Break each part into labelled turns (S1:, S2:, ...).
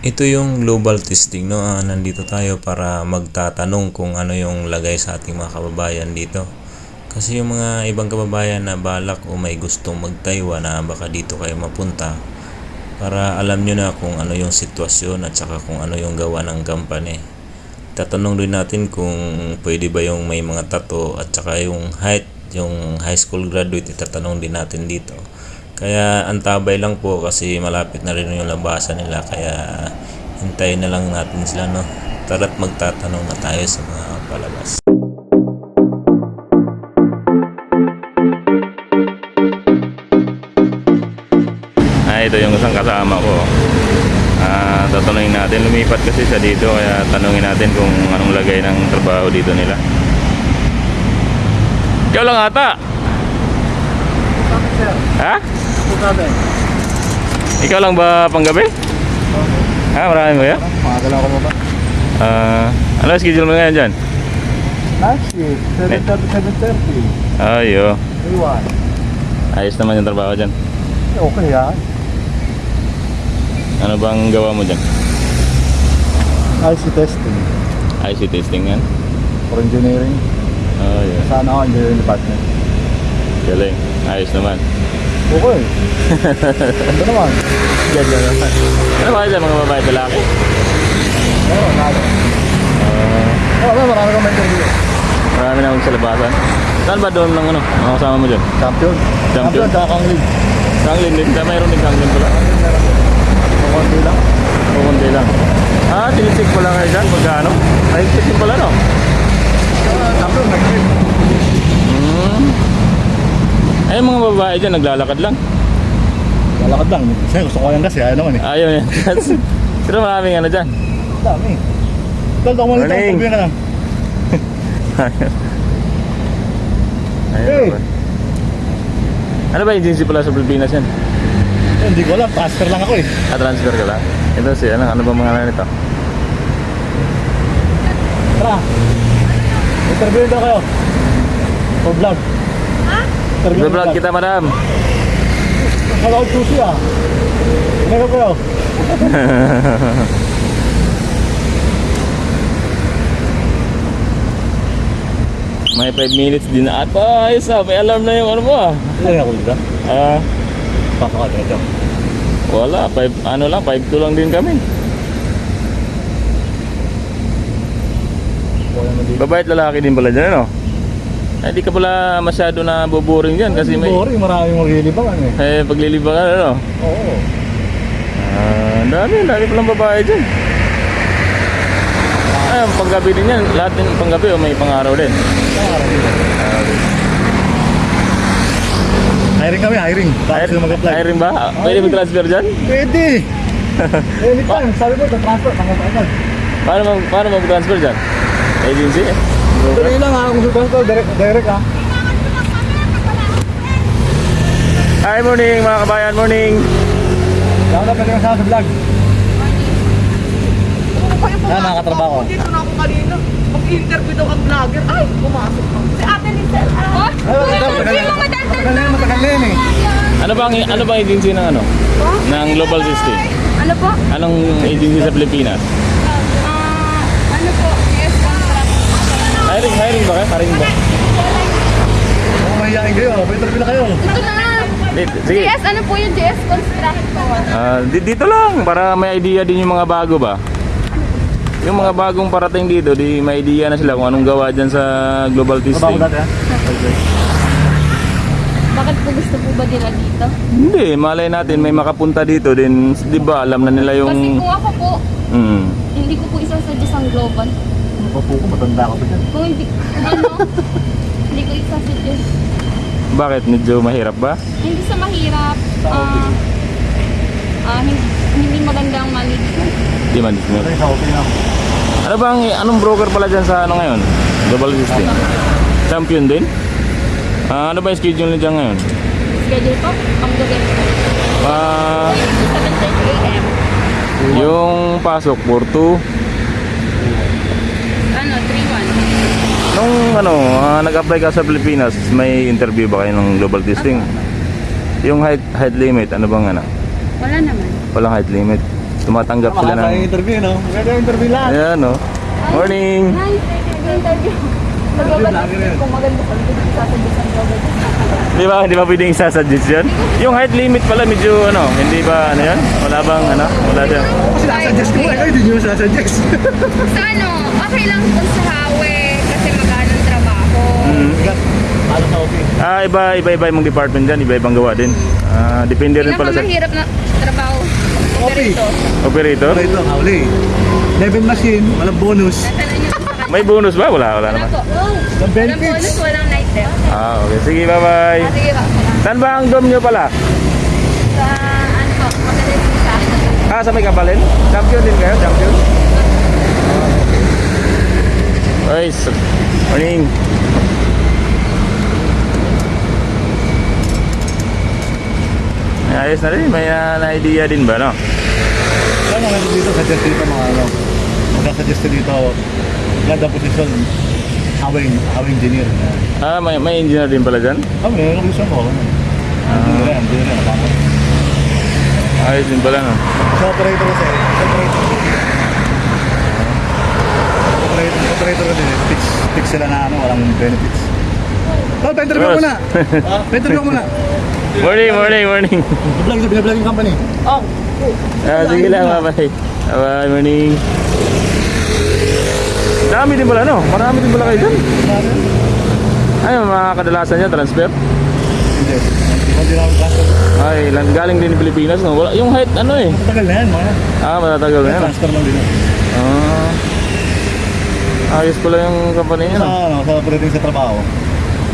S1: Ito yung global testing, no? Ah, nandito tayo para magtatanong kung ano yung lagay sa ating mga kababayan dito. Kasi yung mga ibang kababayan na balak o may gustong mag-Taiwan na baka dito kayo mapunta para alam nyo na kung ano yung sitwasyon at saka kung ano yung gawa ng company. Tatanong din natin kung pwede ba yung may mga tato at saka yung height, yung high school graduate, itatanong din natin dito. Kaya antabay lang po kasi malapit na rin yung labasan nila kaya hintayin na lang natin sila no. Tara't magtatanong na tayo sa mga palabas. Ah, ito yung isang kasama ko. Ah, tatanungin natin. Lumipat kasi siya dito kaya tanungin natin kung anong lagay ng trabaho dito nila. Ikaw lang ata.
S2: Bakit sir?
S1: Ha?
S2: Sabi.
S1: Ikaw lang ba panggabi? Ha, marami ba yan?
S2: Pangagal ako mo ba?
S1: Ah, ano schedule mo ngayon dyan?
S2: Night shift. 7.30, 7.30.
S1: Ayo.
S2: Iwan.
S1: Ayos naman yung trabaho dyan.
S2: Okay yan.
S1: Ano bang gawa mo dyan?
S2: IC testing.
S1: IC testing yan?
S2: For engineering.
S1: Ayo.
S2: Sana ako engineering department.
S1: Galing. Ayos naman.
S2: Okay. Ano naman?
S1: Ganyan naman. Ano ba dyan mga babae lalaki?
S2: Oo, nalo.
S1: Ah,
S2: Oo, oh, marami kang interview.
S1: marami naman sa labasan. Saan ba doon ng ano? Mga kasama mo dyan?
S2: Champion.
S1: Champion.
S2: Kang League.
S1: Kanglin din. Sa mayroon din kanglin pala.
S2: Kukunti lang.
S1: Kukunti lang. Ah, tinisik pala kayo dyan. Magkano? Ay, tinisik pala no?
S2: Ah, Champion, next week.
S1: Hmm. Ay, mga babae dyan, naglalakad lang.
S2: Lalakad lang. Kasi gusto ko yan kasi. Ayaw naman eh.
S1: Ayaw yan. Pero maraming ano dyan.
S2: Dami. Dahil ako muna ito.
S1: Morning.
S2: Ka lang.
S1: Ayun
S2: Hey.
S1: naman. Ano ba agency pala sa Pilipinas yan?
S2: Eh, Hindi ko alam. Pastor lang ako eh.
S1: Ah, transfer ka lang? Ito si, ano, ano ba mga ano nito?
S2: Tara. Interview daw kayo. For vlog. Ha? Interview
S1: Vlog kita, madam.
S2: Hello, sushi ah. Ano kayo?
S1: May 5 minutes din na ata. Ayos ah, may alarm na yung ano mo ah.
S2: Ano ako dito?
S1: Ah,
S2: Papaka dito.
S1: wala. 5, ano lang, 5 lang din kami. At lalaki din pala dyan, ano? Ay, di ka pala masyado na boboring dyan kasi may...
S2: Boring, maraming maglilibangan eh.
S1: Eh, pagliliba ka, ano?
S2: Oo.
S1: Ah, ang dami, ang dami palang babae dyan. Ay, ang panggabi din yan. Lahat din panggabi o may pangaraw din.
S2: Hiring kami, hiring. Tapos yung mag-apply.
S1: Hiring ba? Ah, Pwede mag-transfer dyan?
S2: Pwede! Anytime, sabi mo, transfer, tanggap agad.
S1: Paano mag-transfer dyan? Agency?
S2: Tuloy lang ha, kung sa transfer, direct, direct ha.
S1: Hi, morning mga kabayan, morning!
S2: Lang na pwede kasama sa vlog. Ah, nakakatrabaho.
S3: Dito na ako kanina. Mag-interview daw ang vlogger. Ay, pumasok ako. Si Ate Lizelle. Ah,
S2: Ay, matagal, na yan, matagal na yan eh.
S1: Ano bang ano bang agency ng ano? Ng Global System?
S4: Ano po?
S1: Anong agency sa Pilipinas?
S4: Ah, ano po? Yes, contract.
S1: Hiring, ba kayo? Hiring ba?
S2: Kung mahihain kayo, may interview na kayo.
S4: Ito na.
S1: Sige.
S4: GS, ano po yung GS Construct po?
S1: Ah, di- dito lang para may idea din yung mga bago ba. Yung mga bagong parating dito, di may idea na sila kung anong gawa dyan sa global testing.
S4: Bakit po gusto po ba nila dito?
S1: Hindi, malay natin may makapunta dito din, 'di ba? Alam na nila
S4: Kasi
S1: yung
S4: kung ako po,
S1: mm.
S4: hindi ko po isasuggest ang global.
S2: Opo ko, matanda ko pa dyan.
S4: Kung hindi, ano, hindi ko isasuggest.
S1: Bakit medyo mahirap ba?
S4: Hindi sa mahirap. Ah, ah, hindi, hindi magandang management.
S1: Di man dismiss.
S2: Kasi sa open ako.
S1: Ano bang anong broker pala dyan sa ano ngayon? Global System. Champion din? Ah, ano ba yung schedule niya ngayon?
S4: Schedule po, ang gabi.
S1: Ah,
S4: 7.30 a.m.
S1: yung pasok for 2
S4: Ano, 3-1.
S1: Nung ano, ah, nag-apply ka sa Pilipinas, may interview ba kayo ng global testing? Yung height height limit, ano bang ano?
S4: Wala naman.
S1: Walang height limit. tumatanggap sila
S2: Makakaya
S1: ng...
S2: interview, no? Maganda interview lahat.
S1: Ayan, no? Morning!
S4: Hi, maganda sa likod sa sasabisan ko.
S1: Di ba, di ba pwedeng isasuggest yun? Yung height limit pala medyo ano, hindi ba ano yan? Wala bang ano? Wala dyan.
S2: Kasi nasasuggest ko eh, kayo hindi nyo sasuggest.
S4: Sa ano, okay lang kung sa hawe kasi magano ang trabaho.
S1: Mm.
S2: Ano sa office?
S1: Ah, iba, iba, iba yung department dyan, iba ibang gawa din. Ah, depende rin pala sa
S4: Pinakamahirap na trabaho. Operito.
S1: operator.
S2: Ito, hawli. Level machine, walang bonus.
S1: May bonus ba? Wala, wala
S4: Wala
S1: naman.
S4: po.
S2: Walang
S4: Walang bonus, walang
S1: Ah, okay. Sige, bye-bye.
S4: Ah, sige ba?
S1: Saan ba ang dom nyo pala?
S4: Sa ano po, magaling sa
S1: Ah, sa may kapalin? Champion din kayo? Champion? Ay, s- morning. Ay, Ayos na rin. May ah, na-idea din ba, no?
S2: Ano nga dito, suggest dito mga ano. Magkasuggest dito, ganda position, hawing, hawing engineer.
S1: Ah, may, may engineer din pala dyan?
S2: Ah, may ano gusto ko. Engineer yan, engineer yan, nakapot.
S1: Ayos din pala, no?
S2: Sa operator kasi, sa operator. Operator, operator kasi, fix, fix sila na ano, walang benefits. Oh, pa-interview ko muna. Ah, pa-interview ko muna.
S1: Morning, morning, morning.
S2: Vlog binablog yung company. Oh,
S1: Ah, sige lang, bye-bye. Bye, morning. Dami din pala, no? Marami din pala kayo dyan. Ay, mga kadalasan niya, transfer.
S2: hindi. Hindi ako transfer.
S1: Ay, lang- galing din Pilipinas, no? Wala, yung height, ano eh.
S2: Matagal na yan, mga.
S1: Ah, matatagal na yan.
S2: Transfer lang din.
S1: Ah. Ayos pala yung company niya,
S2: Sa,
S1: no?
S2: ano, sa pagdating sa trabaho,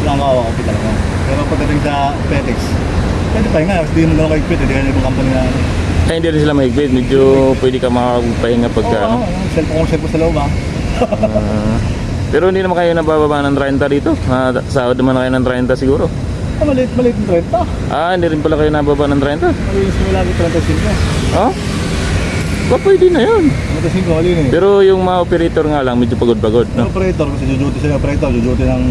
S2: lang ako ako talaga. Pero pagdating sa FedEx, pwede pa nga, hindi mo lang kayo pwede, hindi ka na ibang company na ano.
S1: Ay, hindi rin sila mahigpit. Medyo pwede ka makapagpahinga pagka,
S2: Oo,
S1: ano.
S2: oh, cellphone kung cellphone sa loob ah.
S1: Ah. pero hindi naman kayo nabababa ng 30 dito. Ah, sahod naman kayo ng 30 siguro.
S2: Ah, maliit, maliit yung 30.
S1: Ah, hindi rin pala kayo nababa ng 30.
S2: Maliit mo lagi 35.
S1: Oh? Ba, pwede na yun.
S2: 35, mali eh.
S1: Pero yung mga operator nga lang, medyo pagod-pagod,
S2: Yung
S1: no?
S2: operator, kasi jujuti sila operator, jujuti ng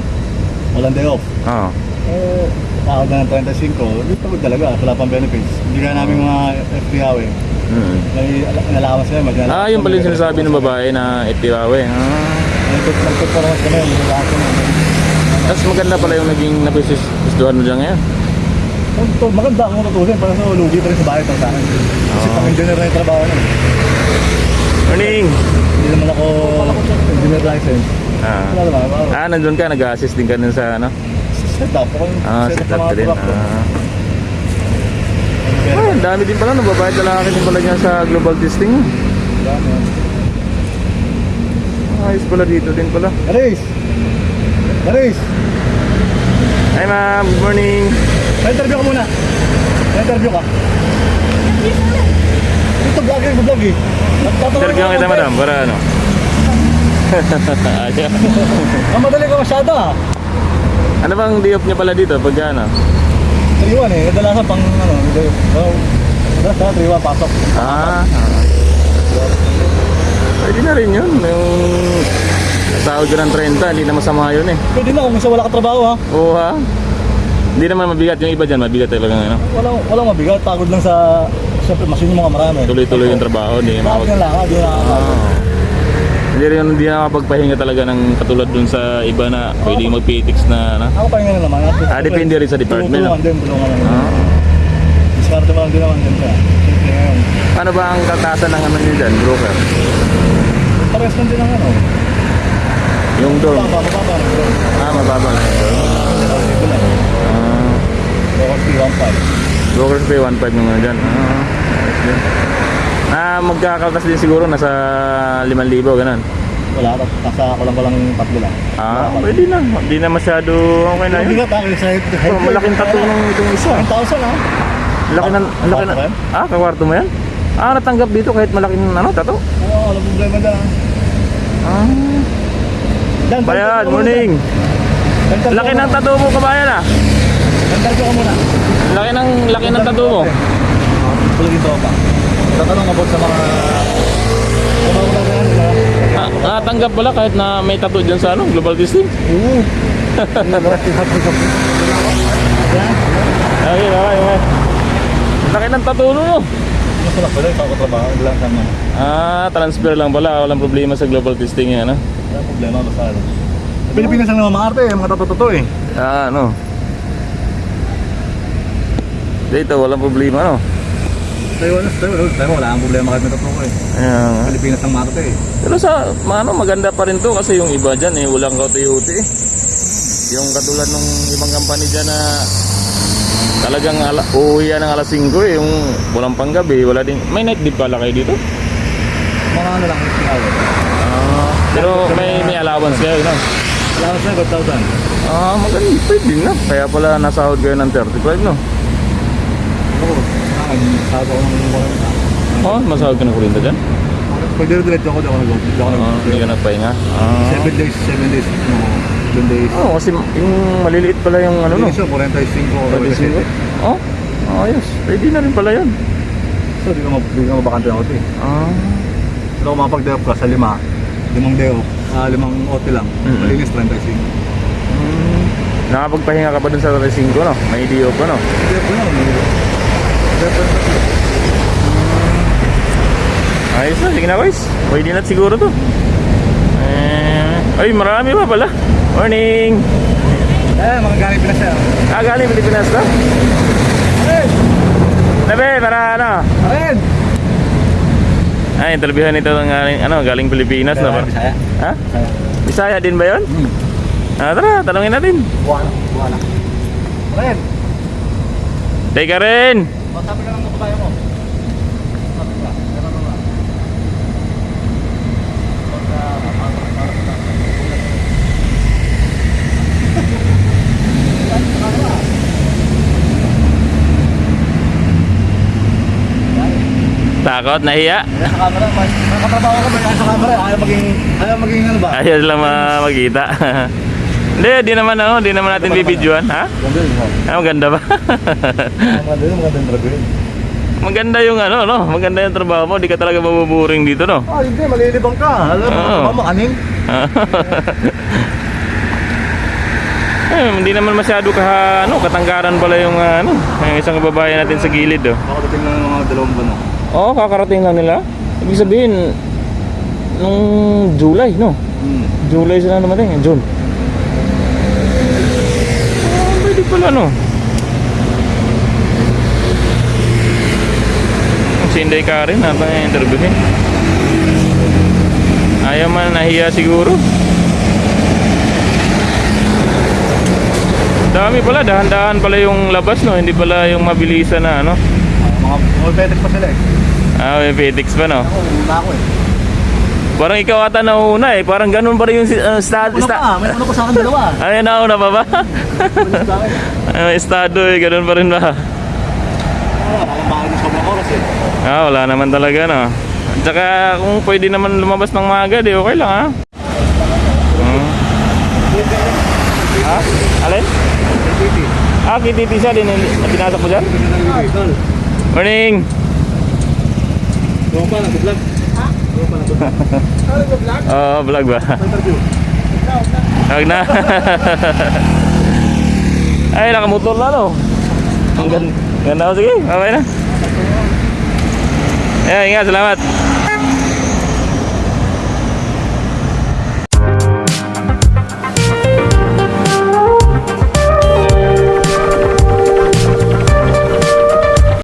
S2: walang day off.
S1: Oo.
S2: Eh, sahod na ng 35, hindi pagod talaga, wala pang benefits. Hindi ka namin mga FPAW eh.
S1: Mm.
S2: May ala- inalawas kami, mag
S1: Ah, yung pala yung sinasabi ng babae na itiwawe. Ah.
S2: Nagpagparamas kami, inalawas kami.
S1: Tapos maganda pala yung naging nagustuhan mo dyan ngayon.
S2: Ito, maganda akong tutusin, para sa lugi pa rin sa bahay para sa akin. Kasi
S1: Oo.
S2: pang engineer na yung trabaho na. eh.
S1: Morning!
S2: Hindi naman ako engineer license.
S1: Ah.
S2: Ako.
S1: Ah, nandun ka, nag-assist din ka dun sa ano?
S2: Set up, ako yung
S1: Ah,
S2: set
S1: set
S2: up ng mga truck ko.
S1: Ah.
S2: Pero,
S1: Ay, ang dami din pala, nababayad lalaki din pala niya sa global testing.
S2: dami, ah.
S1: Ayos pala dito din pala.
S2: Aris! Aris!
S1: Hi ma'am, good morning.
S2: Pa-interview ka muna. Pa-interview ka. Ito vlog eh, vlog eh. Nagtatanong
S1: Interview kita madam, para ano? Ayaw.
S2: Ang madali ka masyado ah.
S1: Ano bang diop niya pala dito pag ano?
S2: Triwan eh, kadalasan pang ano, hindi. Oh, kadalasan triwan, pasok.
S1: Ah. Pwede na rin yun. Yung sahod ka ng 30, hindi na masama yun eh.
S2: Pwede na kung isa wala ka trabaho ha.
S1: Oo ha? Hindi naman mabigat yung iba dyan, mabigat talaga ano.
S2: Walang, walang mabigat, pagod lang sa, siyempre machine yung mga marami.
S1: Tuloy-tuloy yung trabaho, hindi na
S2: Pagod
S1: makapag...
S2: na lang, hindi na
S1: rin hindi na makapagpahinga talaga ng katulad dun sa iba na pwedeng mag-PTX na ano.
S2: Ako pa nga naman. at-
S1: Ah, depende rin sa department,
S2: Tulungan din, tulungan naman.
S1: Ah.
S2: Diskarte mo lang din naman. Siyempre ngayon.
S1: Ano ba ang kaltasan ng ano nyo dyan, broker?
S2: Pares lang din ang ano.
S1: Yung dorm?
S2: Baba, baba, baba.
S1: Ah, mababa lang. Ah,
S2: Bawat P15.
S1: brokers pay 1.5 yung ano dyan. Ah, din. Ah, magkakaltas din siguro nasa 5,000 ganun.
S2: Wala, nasa ako lang walang tatlo lang.
S1: Ah, pwede na. Hindi na masyado okay na
S2: Hindi
S1: yun.
S2: ka tayo sa head.
S1: Oh, malaking tattoo ng itong isa.
S2: 10,000 ha?
S1: Laki ng, laki na.
S2: Kwarto yan?
S1: Ah, kakwarto mo yan? Ah, natanggap dito kahit malaking ano, tato?
S2: Oo, walang problema dyan.
S1: Ah,
S2: Dan,
S1: bayan, morning. Laki ng tato mo, kabayan ah.
S2: Interview ka muna.
S1: Laki ng, laki ng tato mo.
S2: Tuloy dito pa. Tatanong about sa mga... Sa mga wala na yan, di ba?
S1: Ah, natanggap pala kahit na may tato dyan sa ano, global testing.
S2: Oo.
S1: Okay, okay, okay. Laki ng tato mo.
S2: Kaso lang pala, ikaw katrabaho, hindi lang sama.
S1: Ah, transfer lang pala. Walang problema sa global testing yan, ano?
S2: Wala problema, basta ano. Pilipinas lang naman maarte, mga totoo eh.
S1: Ah, ano? Dito, walang problema, ano?
S2: Taiwan, Taiwan, Taiwan, wala kang problema kahit may totoo eh.
S1: Ayan. nga.
S2: Pilipinas lang maarte eh.
S1: Pero sa, ano, maganda pa rin to kasi yung iba dyan, eh, walang kauti-uti eh. Yung katulad nung ibang company dyan na talagang ala, uuwi yan ng alas 5 eh, yung walang panggabi, wala din. May night din pala kayo dito?
S2: Mga ano lang, singawa.
S1: Ah, pero may may allowance kayo, no?
S2: Ka sa'yo, 5,000.
S1: Ah, maganda, pwede na. Kaya pala nasahod kayo ng 35, no?
S2: Akin, sabi ako ng mga
S1: Oh, masahod ka ng kurinta dyan?
S2: Pag dire-diretso ako, di ako nag- di ako
S1: Ah, hindi ka nagpahinga. Ah.
S2: 7 days, 7 days. No, 7 days.
S1: Oh, kasi yung maliliit pala yung ano, no?
S2: Ano no? 45 o
S1: 45?
S2: 47.
S1: Oh, ayos. Pwede na rin pala yan.
S2: So, di ka, mab- di ka mabakante ng OT.
S1: Ah.
S2: Pero kung mapag-day off ka sa lima, limang day off, ah, limang OT lang,
S1: Mm.
S2: malinis 35.
S1: Hmm. Nakapagpahinga ka pa dun sa 35, no? May no?
S2: Day off ko lang. Day off ko lang.
S1: Ayos na, sige na guys. Pwede na siguro to. Eh, ay, marami pa pala. Morning!
S2: Eh, mga gamit na siya.
S1: Ah, galing Pilipinas to?
S2: Hey!
S1: Nabe, para ano?
S2: Arin!
S1: Ay, interviewhan ito ng galing, ano, galing Pilipinas, no?
S2: Bisaya.
S1: Ha?
S2: Bisaya.
S1: Din ba yun?
S2: Hmm.
S1: Ah, tara, tanongin natin.
S2: Buwana. Buwana. Arin!
S1: Teka rin!
S2: Masabi ka lang ng kabayo mo. Sabi ka. Meron na ba?
S1: Takot, nahiya.
S2: Sa camera, nakatrabaho ko ba sa camera? Ayaw maging, ayaw maging ano ba?
S1: Ayaw lang ma- magkita. Hindi, di naman ano, di naman natin bibidyoan, ha?
S2: Ganda yun, ha?
S1: Ah, maganda ba?
S2: Maganda yun, maganda yung drago yun.
S1: maganda yung ano, no? Maganda yung trabaho mo, di ka talaga mabuburing dito, no?
S2: Ah, hindi, malilibang ka. Alam mo, oh. makaning.
S1: eh, hindi naman masyado ka, ano, katanggaran pala yung, ah, ano, yung isang babae natin sa gilid, oh.
S2: Nakadating lang ng mga dalawang buwan.
S1: Oo, kakarating lang nila. Ibig sabihin, nung July, no?
S2: Hmm.
S1: July sila naman eh, June. Ah, pwede pala, no? Si Inday Karin, natin yung interviewin. Ayaw man, nahiya siguro. Dami pala, dahan-dahan pala yung labas, no? Hindi pala yung mabilisan na, ano?
S2: Ah, mga mga betes pa sila eh.
S1: Ah, may FedEx pa, no?
S2: Ako, una ako eh.
S1: Parang ikaw ata nauna eh. Parang ganun pa rin yung uh, stad,
S2: Una
S1: sta-
S2: pa, may una ko sa akin dalawa.
S1: Ay, nauna pa ba? Ay, estado eh. Ganun pa rin ba?
S2: Ah.
S1: Ah, wala naman talaga no. At saka kung pwede naman lumabas ng maaga, di okay lang ha. Hmm. Ha? Alin? Ah, kititi siya din. na Pinasok mo dyan? Morning!
S2: Doon
S1: Oo, vlog ba? Huwag na. Ay, nakamotor na no. Ang ganda. Ganda ko. Sige, okay na. Ayan, ingat. Salamat.